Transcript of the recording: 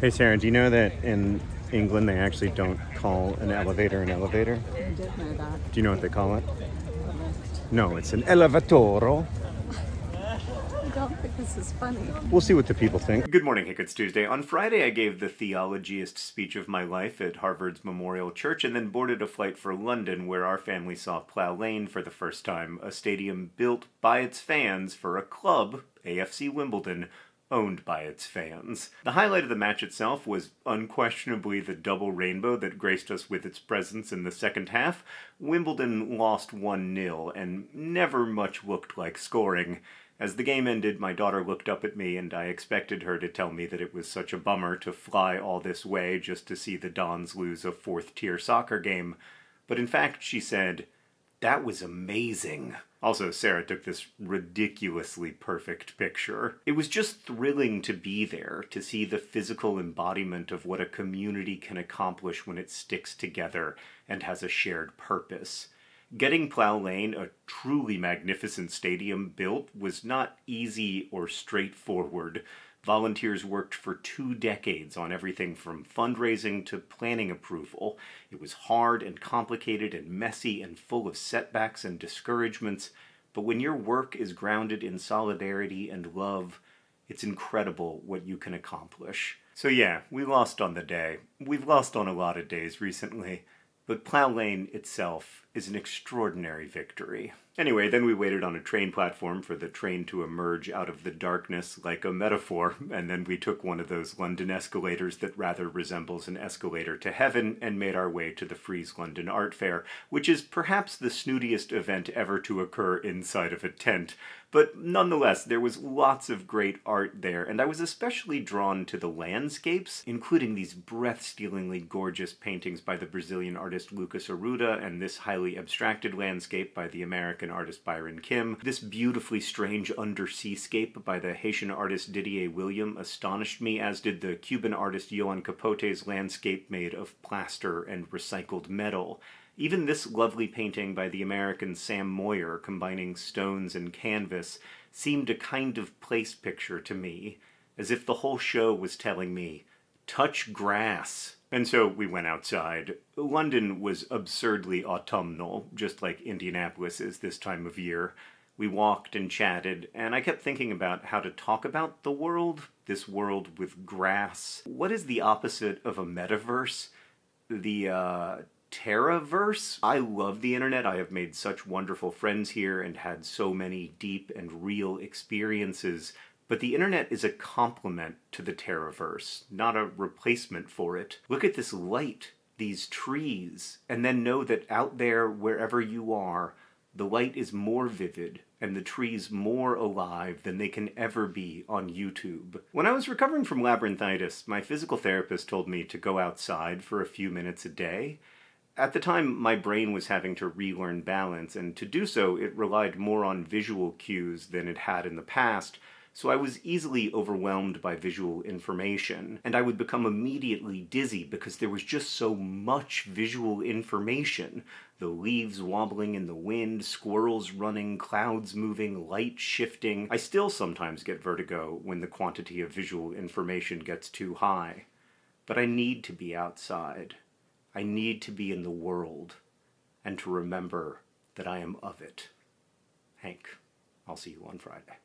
Hey Sarah, do you know that in England they actually don't call an elevator an elevator? I did know that. Do you know what they call it? No, it's an elevatoro. I don't think this is funny. We'll see what the people think. Good morning, Hank. It's Tuesday. On Friday, I gave the theologiest speech of my life at Harvard's Memorial Church and then boarded a flight for London, where our family saw Plough Lane for the first time, a stadium built by its fans for a club, AFC Wimbledon, owned by its fans. The highlight of the match itself was unquestionably the double rainbow that graced us with its presence in the second half. Wimbledon lost 1 0 and never much looked like scoring. As the game ended, my daughter looked up at me and I expected her to tell me that it was such a bummer to fly all this way just to see the Dons lose a fourth tier soccer game. But in fact, she said, that was amazing. Also, Sarah took this ridiculously perfect picture. It was just thrilling to be there, to see the physical embodiment of what a community can accomplish when it sticks together and has a shared purpose. Getting Plough Lane, a truly magnificent stadium, built was not easy or straightforward. Volunteers worked for two decades on everything from fundraising to planning approval. It was hard and complicated and messy and full of setbacks and discouragements, but when your work is grounded in solidarity and love, it's incredible what you can accomplish. So yeah, we lost on the day. We've lost on a lot of days recently. But Plough Lane itself is an extraordinary victory. Anyway, then we waited on a train platform for the train to emerge out of the darkness like a metaphor, and then we took one of those London escalators that rather resembles an escalator to heaven and made our way to the Frieze London Art Fair, which is perhaps the snootiest event ever to occur inside of a tent. But nonetheless, there was lots of great art there, and I was especially drawn to the landscapes, including these breath-stealingly gorgeous paintings by the Brazilian artist Lucas Arruda and this highly abstracted landscape by the American artist Byron Kim. This beautifully strange underseascape by the Haitian artist Didier William astonished me, as did the Cuban artist Yoan Capote's landscape made of plaster and recycled metal. Even this lovely painting by the American Sam Moyer, combining stones and canvas, seemed a kind of place picture to me, as if the whole show was telling me, touch grass. And so we went outside. London was absurdly autumnal, just like Indianapolis is this time of year. We walked and chatted, and I kept thinking about how to talk about the world, this world with grass. What is the opposite of a metaverse? The, uh, Terraverse. I love the internet. I have made such wonderful friends here and had so many deep and real experiences. But the internet is a complement to the Terraverse, not a replacement for it. Look at this light, these trees, and then know that out there, wherever you are, the light is more vivid and the trees more alive than they can ever be on YouTube. When I was recovering from labyrinthitis, my physical therapist told me to go outside for a few minutes a day, at the time, my brain was having to relearn balance, and to do so, it relied more on visual cues than it had in the past, so I was easily overwhelmed by visual information, and I would become immediately dizzy because there was just so much visual information. The leaves wobbling in the wind, squirrels running, clouds moving, light shifting. I still sometimes get vertigo when the quantity of visual information gets too high. But I need to be outside. I need to be in the world and to remember that I am of it. Hank, I'll see you on Friday.